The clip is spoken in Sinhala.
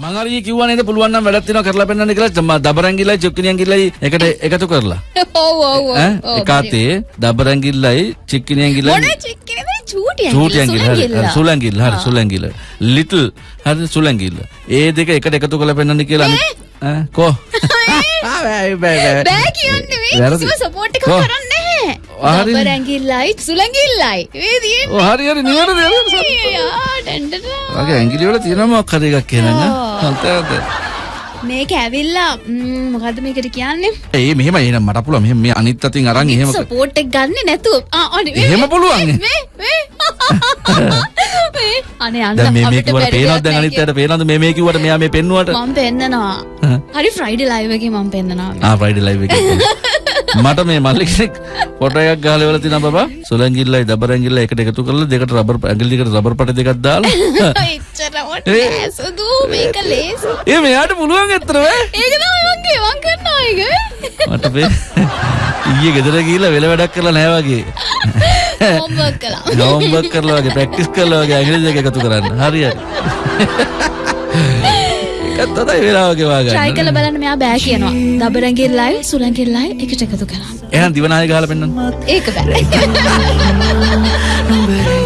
මං හරි කිව්වා නේද පුළුවන් නම් වැඩක් තියෙනවා කරලා පෙන්නන්න කියලා. දබරංගිල්ලයි චුක්කිනියංගිල්ලයි එකට එකතු කරලා. ඔව් ඔව් ඔව්. එකාතේ දබරංගිල්ලයි චික්කිනියංගිල්ලයි. මොන චික්කනේ චූටියන් චූටියංගිල්ල හරි. හරි සුලංගිල්ල හරි සුලංගිල්ල ලිටල් හරි සුලංගිල්ල ඒ දෙක එකට එකතු කරලා පෙන්නන්න කියලා කෝ? බෑ බෑ බෑ. කියන්නේ මේ. කිසිම සපෝට් එකක්? කරන්නේ හරි. නැහැ. රැඟිල්ලයි සුලංගිල්ලයි. මේ හරි හරි ඩෙන්ඩට. වගේ ඇඟිලි වල තියෙනවා මොකක් හරි එකක් කියනන්න හරිද මේක ඇවිල්ලා ම්, මොකද්ද මේකට කියන්නේ? ඒ මෙහෙම එහෙනම් මට පුළුවන් මෙහෙම මේ අනිත් අතින් අරන් එහෙම සපෝට් එක ගන්න නැතුව. ආ අනේ මේ- එහෙම පුළුවන්. මේ මේ මේ අනේ අන්න මේ මේ බැරි පේනවද දැන් අනිත් අයට පේනවද මේ මේ කිව්වට මෙයා මේ පෙන්නුවට මම පෙන්නනවා. හරි ෆ්‍රයිඩේ ලයිව් එකේ මම පෙන්නනවා. ආ ෆ්‍රයිඩේ ලයිව් එකේ මට මේ මල්ලි කෙනෙක් ෆොටෝ එකක් ගහලා ඉවරලා තිනා බබා සුලංගිල්ලයි දබරංගිල්ලයි එකට එකතු කරලා දෙකට රබර් ඇඟිලි දෙකට රබර් පට දෙකක් දාලා එච්චරවට ඒ. නෑසුදු මේක ලේසි. ඒ මෙයාට පුළුවන් ඇත්තට වේ ඒක තමයි මං කිය මං කරනවා ඒක. මට පේ ඊයේ ගෙදර ගිහිල්ලා වෙල වැඩක් කරලා නැහැ වගේ හෝම්වර්ක් කළා. හෝම්වර්ක් කරලා වගේ ප්‍රැක්ටිස් කරලා වගේ ඇඟිලි දෙක එකතු කරන්න හරි හරි ඒකත් තමයි වෙලාව ගෙවා try ගන්න කරලා බලන්න මෙයා බෑ කියනවා. දබරංගිල්ලයි සුලංගිල්ලයි එකට එකතු කරා. එහෙනම් දිවනාය ගහලා පෙන්නන්න ඒක බෑ.